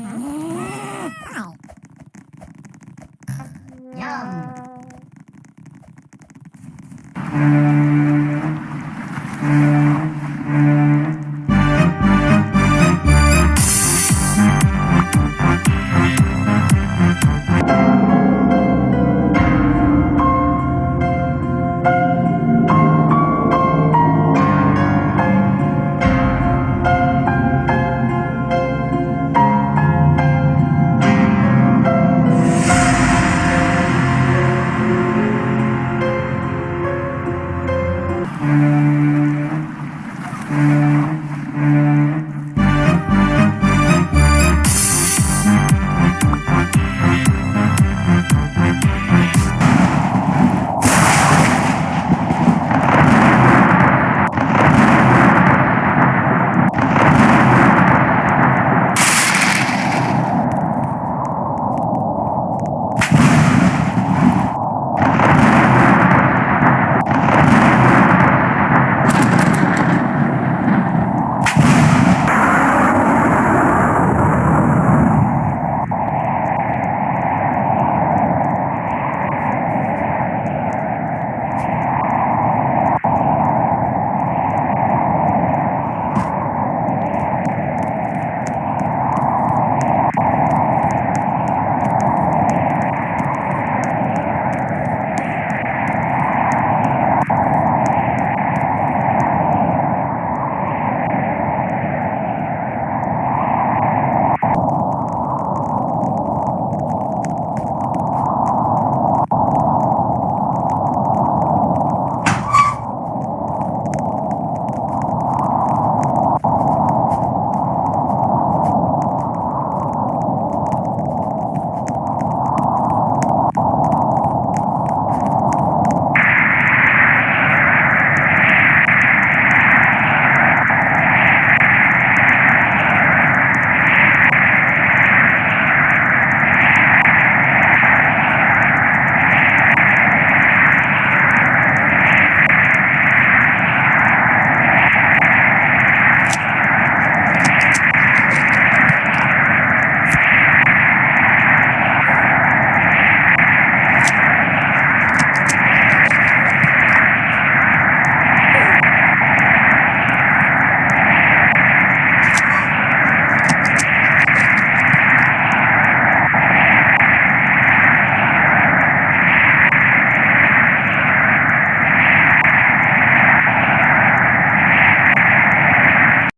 Yum.